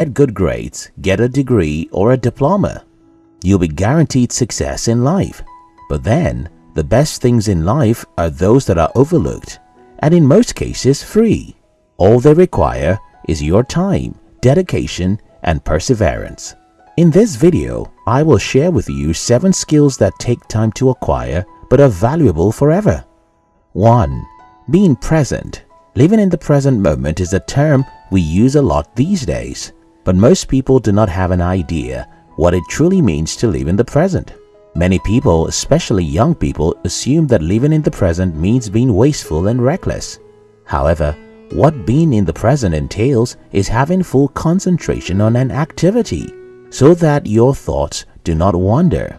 get good grades, get a degree or a diploma. You'll be guaranteed success in life. But then, the best things in life are those that are overlooked and in most cases free. All they require is your time, dedication and perseverance. In this video, I will share with you 7 skills that take time to acquire but are valuable forever. 1. Being present. Living in the present moment is a term we use a lot these days, but most people do not have an idea what it truly means to live in the present. Many people, especially young people, assume that living in the present means being wasteful and reckless. However, what being in the present entails is having full concentration on an activity so that your thoughts do not wander.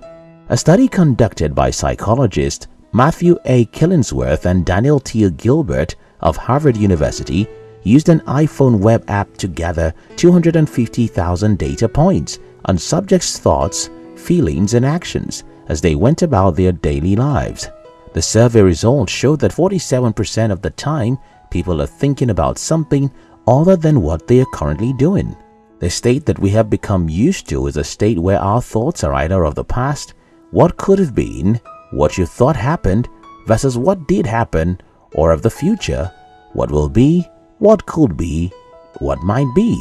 A study conducted by psychologists Matthew A. Killingsworth and Daniel T. Gilbert of Harvard University used an iPhone web app to gather 250,000 data points on subjects' thoughts, feelings, and actions as they went about their daily lives. The survey results showed that 47% of the time people are thinking about something other than what they are currently doing. The state that we have become used to is a state where our thoughts are either of the past, what could have been, what you thought happened versus what did happen, or of the future, what will be, what could be, what might be,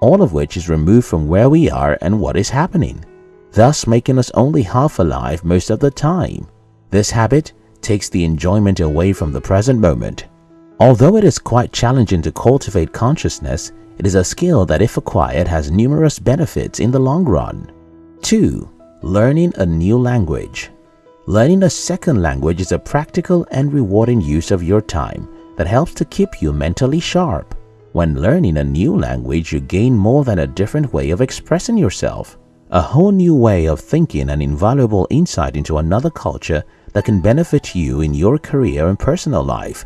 all of which is removed from where we are and what is happening, thus making us only half alive most of the time. This habit takes the enjoyment away from the present moment. Although it is quite challenging to cultivate consciousness, it is a skill that if acquired has numerous benefits in the long run. 2. Learning a new language Learning a second language is a practical and rewarding use of your time that helps to keep you mentally sharp. When learning a new language, you gain more than a different way of expressing yourself, a whole new way of thinking and invaluable insight into another culture that can benefit you in your career and personal life.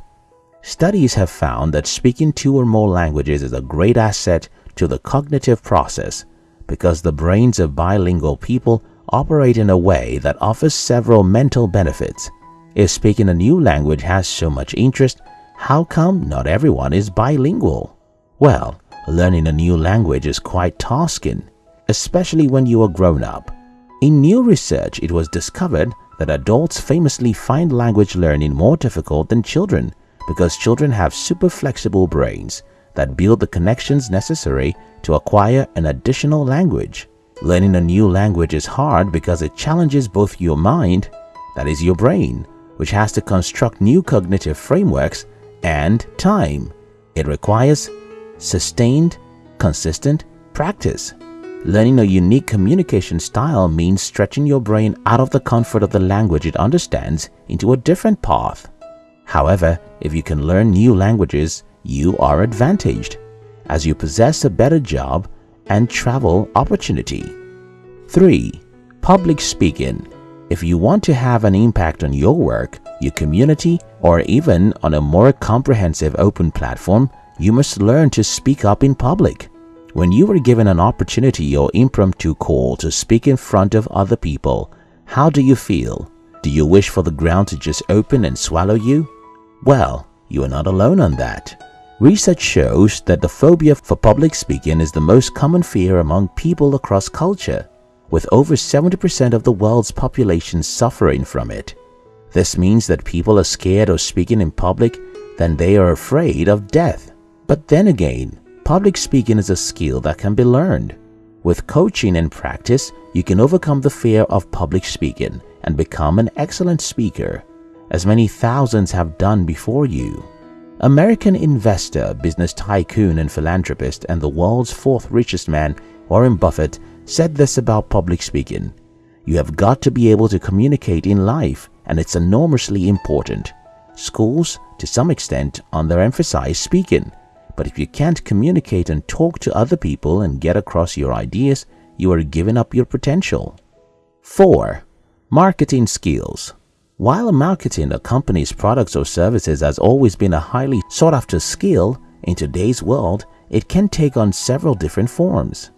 Studies have found that speaking two or more languages is a great asset to the cognitive process because the brains of bilingual people operate in a way that offers several mental benefits. If speaking a new language has so much interest, how come not everyone is bilingual? Well, learning a new language is quite tasking, especially when you are grown up. In new research, it was discovered that adults famously find language learning more difficult than children because children have super flexible brains that build the connections necessary to acquire an additional language. Learning a new language is hard because it challenges both your mind, that is your brain, which has to construct new cognitive frameworks, and time. It requires sustained, consistent practice. Learning a unique communication style means stretching your brain out of the comfort of the language it understands into a different path. However, if you can learn new languages, you are advantaged as you possess a better job and travel opportunity. 3. Public speaking. If you want to have an impact on your work, your community, or even on a more comprehensive open platform, you must learn to speak up in public. When you are given an opportunity or impromptu call to speak in front of other people, how do you feel? Do you wish for the ground to just open and swallow you? Well, you are not alone on that. Research shows that the phobia for public speaking is the most common fear among people across culture, with over 70% of the world's population suffering from it. This means that people are scared of speaking in public than they are afraid of death. But then again, public speaking is a skill that can be learned. With coaching and practice, you can overcome the fear of public speaking and become an excellent speaker as many thousands have done before you. American investor, business tycoon and philanthropist and the world's fourth richest man, Warren Buffett, said this about public speaking. You have got to be able to communicate in life and it's enormously important. Schools, to some extent, underemphasize speaking, but if you can't communicate and talk to other people and get across your ideas, you are giving up your potential. 4. Marketing skills while marketing a company's products or services has always been a highly sought after skill, in today's world, it can take on several different forms.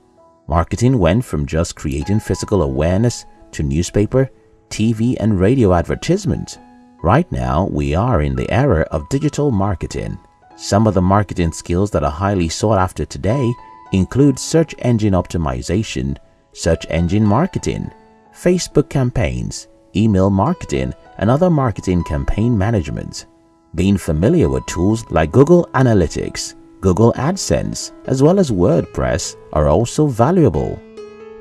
Marketing went from just creating physical awareness to newspaper, TV and radio advertisements. Right now, we are in the era of digital marketing. Some of the marketing skills that are highly sought after today include search engine optimization, search engine marketing, Facebook campaigns, email marketing, and other marketing campaign management. Being familiar with tools like Google Analytics, Google AdSense, as well as WordPress are also valuable.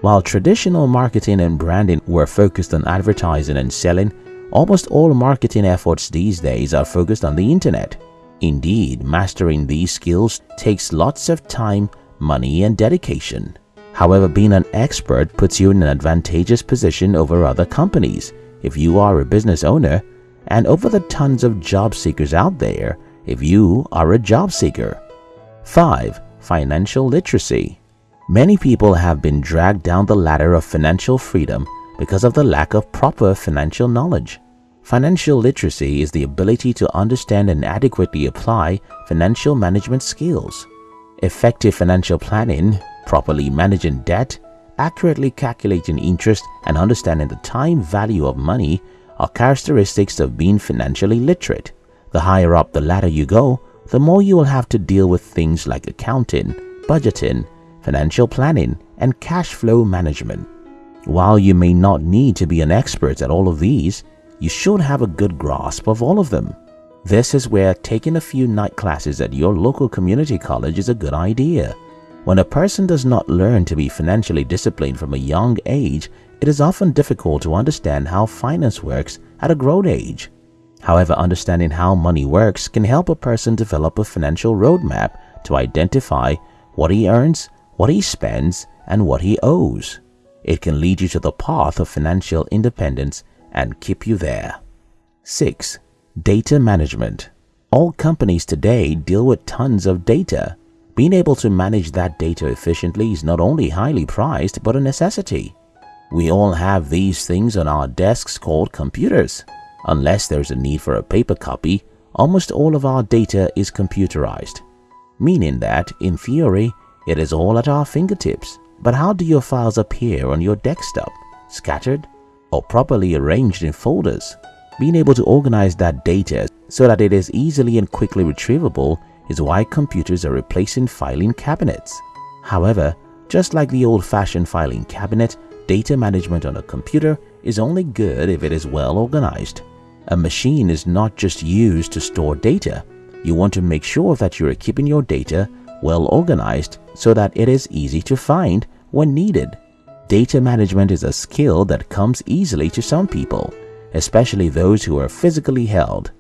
While traditional marketing and branding were focused on advertising and selling, almost all marketing efforts these days are focused on the internet. Indeed, mastering these skills takes lots of time, money, and dedication. However, being an expert puts you in an advantageous position over other companies if you are a business owner and over the tons of job seekers out there if you are a job seeker. 5. Financial literacy. Many people have been dragged down the ladder of financial freedom because of the lack of proper financial knowledge. Financial literacy is the ability to understand and adequately apply financial management skills. Effective financial planning, properly managing debt, accurately calculating interest, and understanding the time value of money are characteristics of being financially literate. The higher up the ladder you go, the more you will have to deal with things like accounting, budgeting, financial planning, and cash flow management. While you may not need to be an expert at all of these, you should have a good grasp of all of them. This is where taking a few night classes at your local community college is a good idea. When a person does not learn to be financially disciplined from a young age, it is often difficult to understand how finance works at a grown age. However, understanding how money works can help a person develop a financial roadmap to identify what he earns, what he spends, and what he owes. It can lead you to the path of financial independence and keep you there. 6. Data management. All companies today deal with tons of data. Being able to manage that data efficiently is not only highly prized but a necessity. We all have these things on our desks called computers. Unless there's a need for a paper copy, almost all of our data is computerized, meaning that, in theory, it is all at our fingertips. But how do your files appear on your desktop? Scattered or properly arranged in folders? Being able to organize that data so that it is easily and quickly retrievable is why computers are replacing filing cabinets. However, just like the old-fashioned filing cabinet, data management on a computer is only good if it is well organized. A machine is not just used to store data. You want to make sure that you are keeping your data well organized so that it is easy to find when needed. Data management is a skill that comes easily to some people, especially those who are physically held.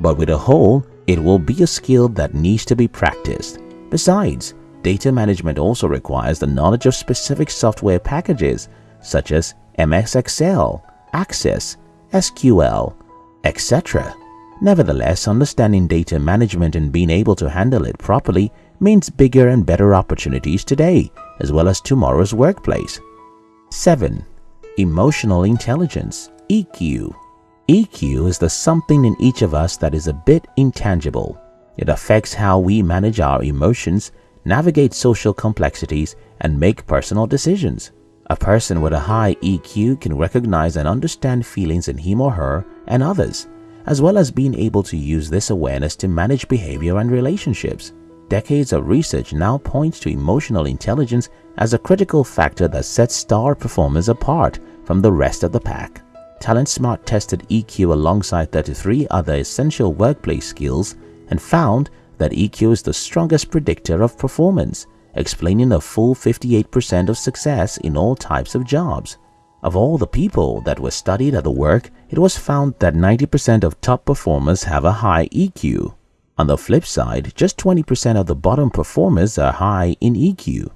But with a whole, it will be a skill that needs to be practiced. Besides, data management also requires the knowledge of specific software packages such as MS Excel, Access, SQL, etc. Nevertheless, understanding data management and being able to handle it properly means bigger and better opportunities today as well as tomorrow's workplace. 7. Emotional Intelligence EQ EQ is the something in each of us that is a bit intangible. It affects how we manage our emotions, navigate social complexities, and make personal decisions. A person with a high EQ can recognize and understand feelings in him or her and others, as well as being able to use this awareness to manage behavior and relationships. Decades of research now points to emotional intelligence as a critical factor that sets star performers apart from the rest of the pack. TalentSmart tested EQ alongside 33 other essential workplace skills and found that EQ is the strongest predictor of performance, explaining a full 58% of success in all types of jobs. Of all the people that were studied at the work, it was found that 90% of top performers have a high EQ. On the flip side, just 20% of the bottom performers are high in EQ.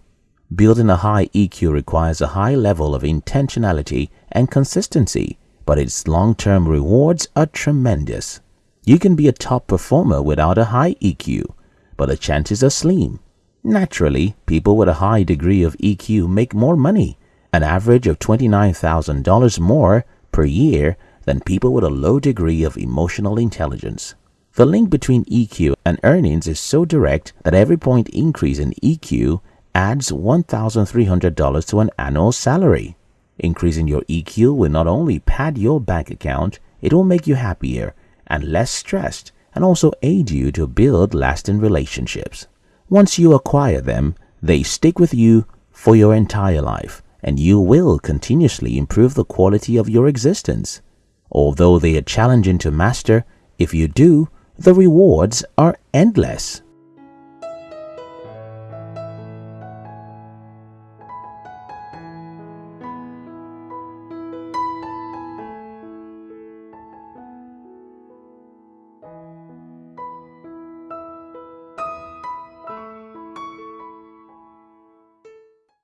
Building a high EQ requires a high level of intentionality and consistency, but its long-term rewards are tremendous. You can be a top performer without a high EQ, but the chances are slim. Naturally, people with a high degree of EQ make more money, an average of $29,000 more per year than people with a low degree of emotional intelligence. The link between EQ and earnings is so direct that every point increase in EQ adds $1,300 to an annual salary. Increasing your EQ will not only pad your bank account, it will make you happier and less stressed and also aid you to build lasting relationships. Once you acquire them, they stick with you for your entire life and you will continuously improve the quality of your existence. Although they are challenging to master, if you do, the rewards are endless.